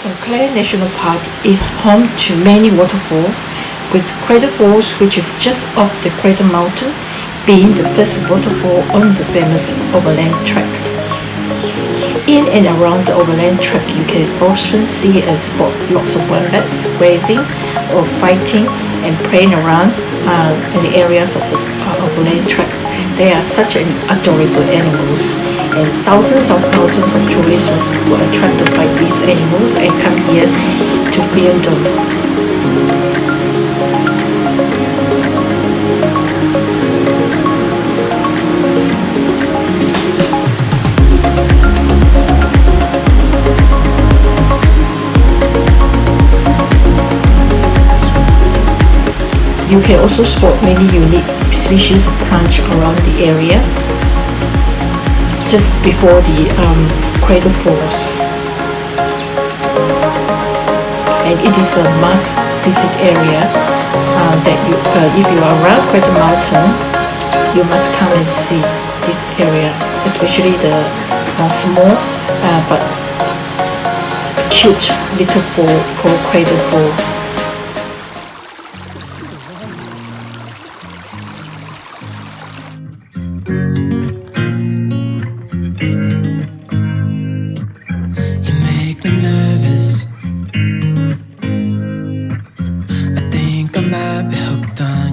Clare National Park is home to many waterfalls, with Crater Falls, which is just off the Cradle Mountain, being the first waterfall on the famous overland track. In and around the overland track, you can often see and spot lots of wildcats grazing or fighting and playing around uh, in the areas of the uh, overland track. They are such an adorable animals and thousands of thousands of tourists were attracted by these animals and come here to film them. You can also spot many unique species of plants around the area just before the um, Crater Falls. And it is a must visit area uh, that you, uh, if you are around Cradle Mountain, you must come and see this area, especially the uh, small uh, but cute little fall called Crater Fall. make me nervous. I think I might be hooked on